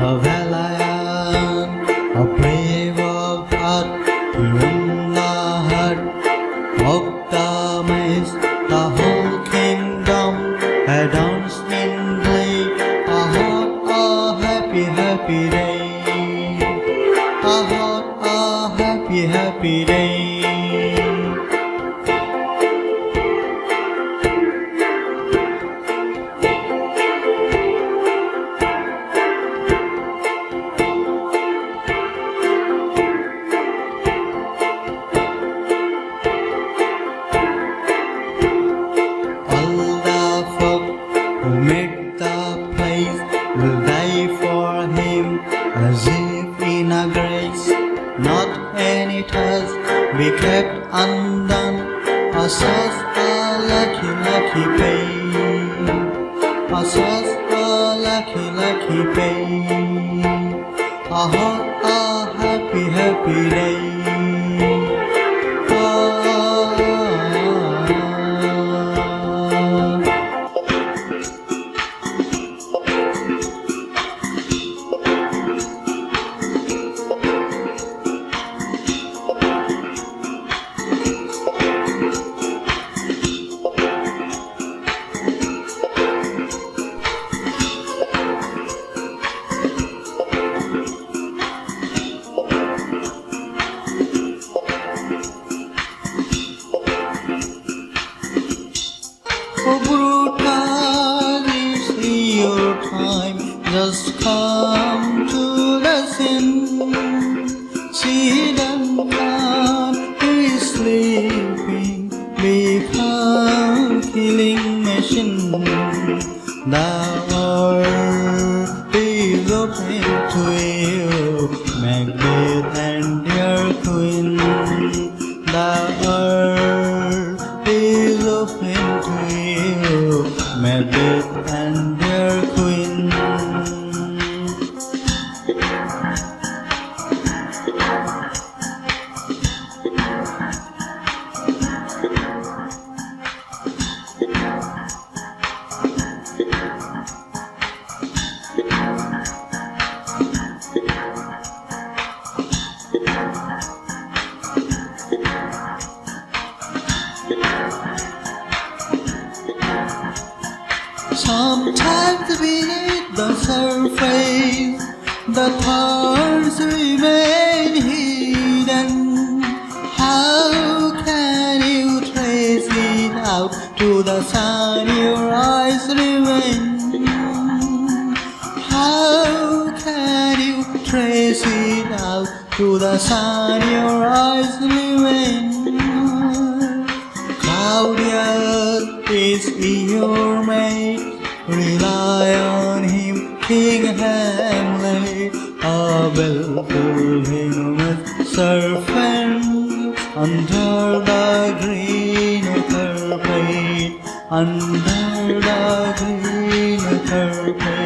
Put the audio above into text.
a valiant, a brave of heart, in the heart of Damas, the whole kingdom adorns nimbly, a heart, a happy, happy day, a heart, a happy, happy day. Who the place will die for him as if in a grace. Not any task be kept undone. A source a lucky, lucky pay. A source a lucky, lucky pay. A hot, a happy, happy day. Oh, brutal is your time. Just come to the scene. See them can't sleeping. Become killing machine. The earth is open to you. Macbeth and And your queen. Sometimes surface, the thoughts remain hidden. How can you trace it out to the sun your eyes remain? How can you trace it out to the sun your eyes remain? Claudius is your mate. Rely on King heavenly, I will fill with serpent under the green of under the green of.